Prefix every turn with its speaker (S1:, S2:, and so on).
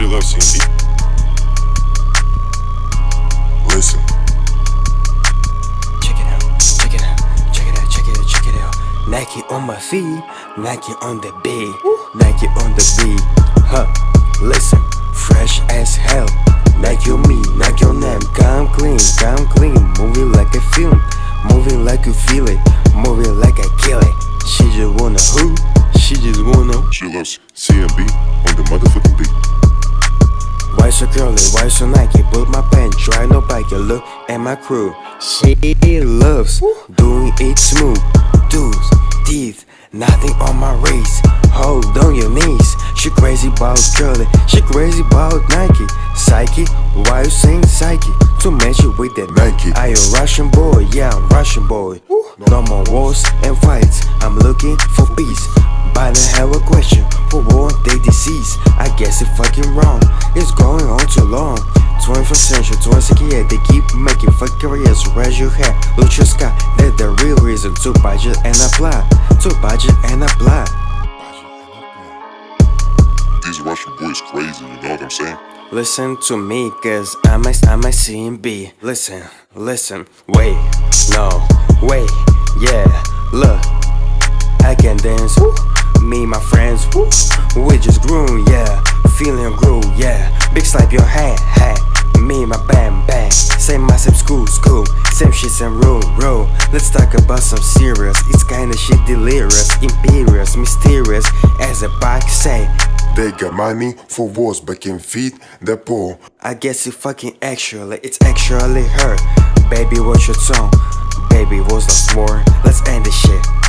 S1: She loves CMB. Listen.
S2: Check it out, check it out, check it out, check it out, check it out. Nike on my feet, Nike on the beat, Nike on the beat. Huh, listen, fresh as hell. Nike on me, Nike on them. Come clean, come clean. Moving like a film, moving like you feel it, moving like I kill it. She just wanna who? She just wanna.
S1: She loves CMB on the motherfucking beat.
S2: Why so curly, why so Nike? Put my pants try no bike. Look at my crew. She loves doing it smooth. Dudes, teeth, nothing on my race. Hold on your knees. She crazy about curly, she crazy about Nike. Psyche, why you saying psyche? To match you with that
S1: Nike.
S2: I a Russian boy, yeah, I'm Russian boy. No more wars and fights. I'm looking for peace. I have a question for war they disease. I guess it's fucking wrong. It's going on too long. 21st century, 22nd year, they keep making fuck careers. Raise your hair, look your sky. That's the real reason to budget and apply. To budget and apply.
S1: These Russian boys crazy, you know what I'm saying?
S2: Listen to me, cause I'm a, I'm a CMB. Listen, listen, wait, no, wait, yeah, look. I can dance, woo. Me, my friends, woo. we just grew, yeah, feeling grew, yeah. Big slap your hand, hat, me, my band, band. Same my same school, school, same shit, same rule, rule. Let's talk about some serious, it's kinda shit delirious, imperious, mysterious, as a bike say.
S1: They got money for wars, but can feed the poor.
S2: I guess it fucking actually, it's actually her. Baby, what's your tone? Baby, what's the war? Let's end this shit.